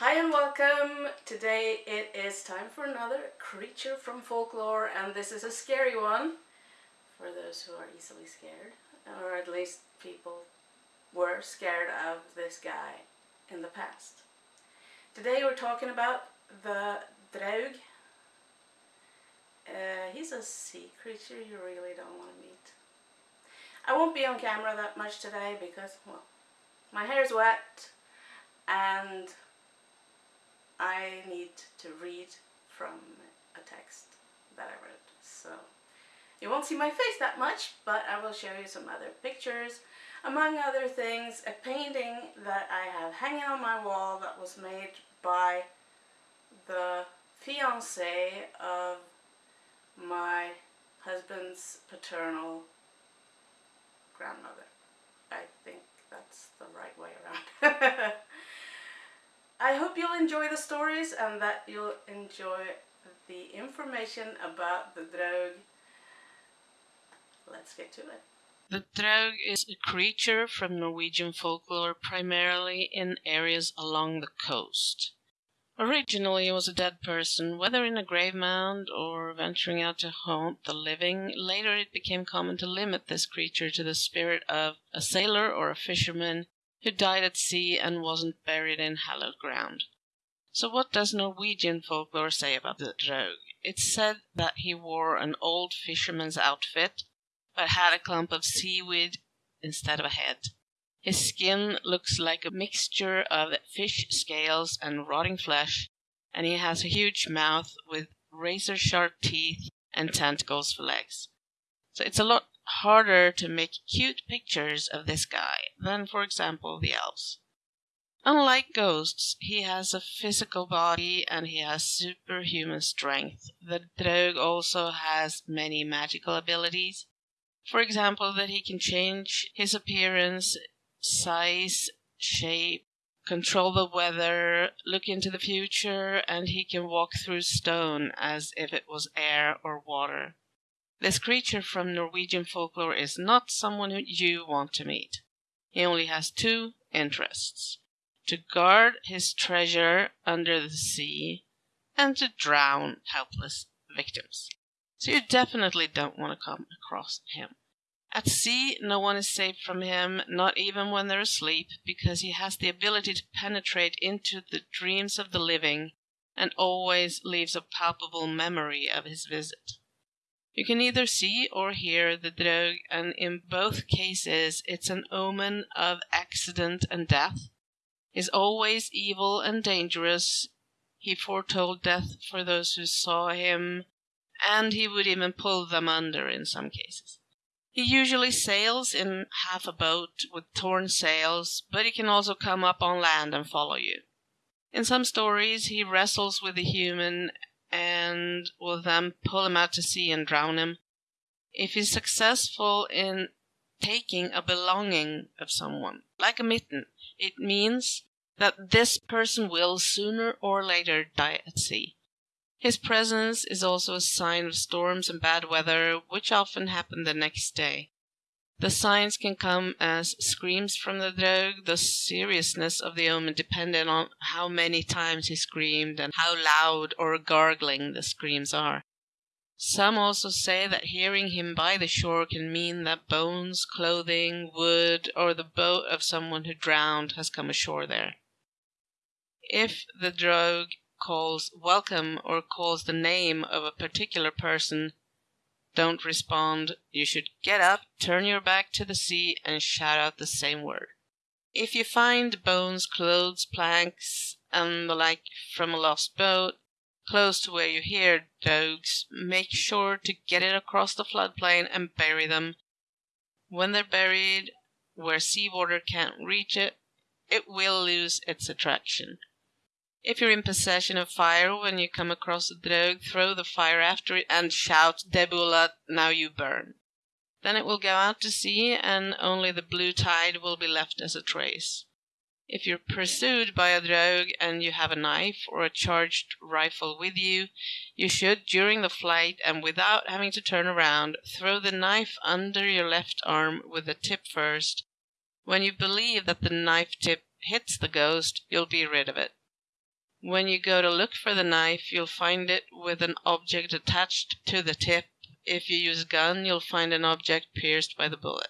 Hi and welcome! Today it is time for another creature from folklore and this is a scary one for those who are easily scared or at least people were scared of this guy in the past. Today we're talking about the Draug. Uh, he's a sea creature you really don't want to meet. I won't be on camera that much today because, well, my hair's wet and I need to read from a text that I wrote. So you won't see my face that much, but I will show you some other pictures. Among other things, a painting that I have hanging on my wall that was made by the fiance of my husband's paternal grandmother. I think that's the right way around. I hope you'll enjoy the stories and that you'll enjoy the information about the Draug. Let's get to it. The Draug is a creature from Norwegian folklore primarily in areas along the coast. Originally it was a dead person, whether in a grave mound or venturing out to haunt the living. Later it became common to limit this creature to the spirit of a sailor or a fisherman who died at sea and wasn't buried in hallowed ground. So what does Norwegian folklore say about the Draug? It's said that he wore an old fisherman's outfit, but had a clump of seaweed instead of a head. His skin looks like a mixture of fish scales and rotting flesh, and he has a huge mouth with razor sharp teeth and tentacles for legs. So it's a lot harder to make cute pictures of this guy than, for example, the elves. Unlike ghosts, he has a physical body and he has superhuman strength. The Draug also has many magical abilities. For example, that he can change his appearance, size, shape, control the weather, look into the future, and he can walk through stone as if it was air or water. This creature from Norwegian folklore is not someone who you want to meet. He only has two interests to guard his treasure under the sea and to drown helpless victims. So you definitely don't want to come across him. At sea, no one is safe from him, not even when they're asleep, because he has the ability to penetrate into the dreams of the living and always leaves a palpable memory of his visit. You can either see or hear the Draug, and in both cases it's an omen of accident and death. Is always evil and dangerous. He foretold death for those who saw him, and he would even pull them under in some cases. He usually sails in half a boat with torn sails, but he can also come up on land and follow you. In some stories, he wrestles with the human and will then pull him out to sea and drown him. If he's successful in taking a belonging of someone, like a mitten, it means that this person will sooner or later die at sea. His presence is also a sign of storms and bad weather, which often happen the next day. The signs can come as screams from the Draug, the seriousness of the omen depending on how many times he screamed and how loud or gargling the screams are. Some also say that hearing him by the shore can mean that bones, clothing, wood, or the boat of someone who drowned has come ashore there. If the Draug calls welcome or calls the name of a particular person, don't respond, you should get up, turn your back to the sea, and shout out the same word. If you find bones, clothes, planks, and the like from a lost boat, close to where you hear Draugs, make sure to get it across the floodplain and bury them. When they're buried where seawater can't reach it, it will lose its attraction. If you're in possession of fire when you come across a Draug, throw the fire after it and shout, Debula, now you burn. Then it will go out to sea and only the blue tide will be left as a trace. If you're pursued by a Draug and you have a knife or a charged rifle with you, you should, during the flight and without having to turn around, throw the knife under your left arm with the tip first. When you believe that the knife tip hits the ghost, you'll be rid of it. When you go to look for the knife, you'll find it with an object attached to the tip. If you use a gun, you'll find an object pierced by the bullet.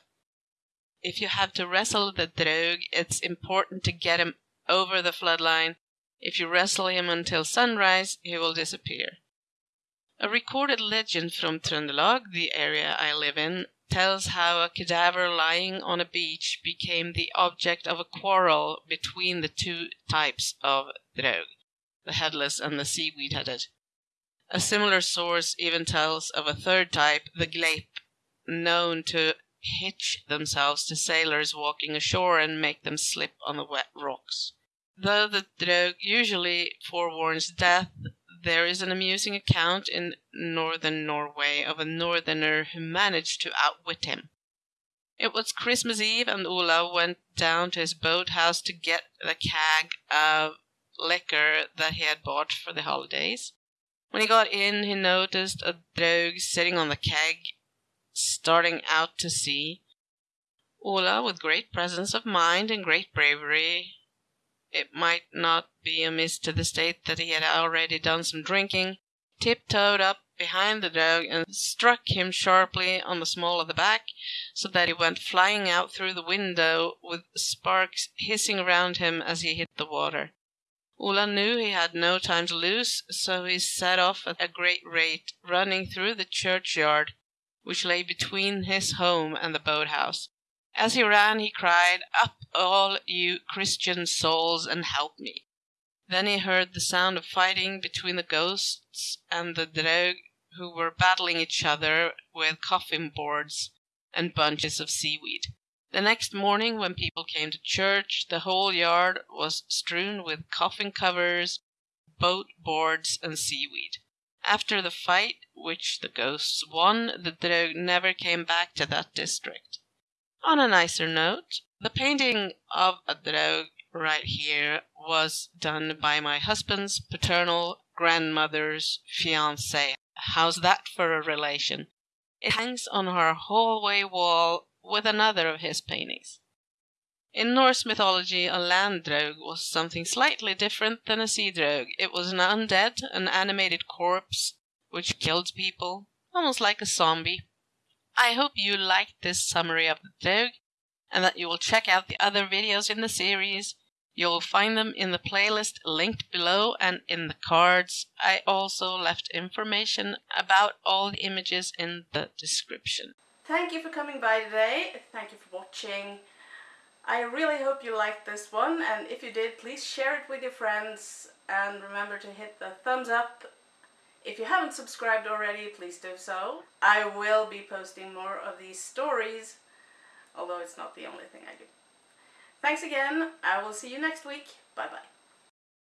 If you have to wrestle the Draug, it's important to get him over the floodline. If you wrestle him until sunrise, he will disappear. A recorded legend from Trøndelag, the area I live in, tells how a cadaver lying on a beach became the object of a quarrel between the two types of Draug the headless and the seaweed headed. A similar source even tells of a third type, the gleip, known to hitch themselves to sailors walking ashore and make them slip on the wet rocks. Though the Draug usually forewarns death, there is an amusing account in northern Norway of a northerner who managed to outwit him. It was Christmas Eve, and Olav went down to his boathouse to get the keg of liquor that he had bought for the holidays. When he got in, he noticed a Draug sitting on the keg, starting out to sea. Ola, with great presence of mind and great bravery, it might not be amiss to the state that he had already done some drinking, tiptoed up behind the Draug and struck him sharply on the small of the back, so that he went flying out through the window with sparks hissing around him as he hit the water. Ola knew he had no time to lose, so he set off at a great rate, running through the churchyard, which lay between his home and the boathouse. As he ran, he cried, Up, all you Christian souls, and help me. Then he heard the sound of fighting between the ghosts and the Draug, who were battling each other with coffin boards and bunches of seaweed. The next morning, when people came to church, the whole yard was strewn with coffin covers, boat boards, and seaweed. After the fight, which the ghosts won, the Draug never came back to that district. On a nicer note, the painting of a Draug right here was done by my husband's paternal grandmother's fiancé. How's that for a relation? It hangs on our hallway wall with another of his paintings. In Norse mythology, a land draug was something slightly different than a sea draug. It was an undead, an animated corpse which killed people, almost like a zombie. I hope you liked this summary of the Draug and that you will check out the other videos in the series. You'll find them in the playlist linked below and in the cards. I also left information about all the images in the description. Thank you for coming by today. Thank you for watching. I really hope you liked this one and if you did please share it with your friends and remember to hit the thumbs up. If you haven't subscribed already please do so. I will be posting more of these stories although it's not the only thing I do. Thanks again. I will see you next week. Bye bye.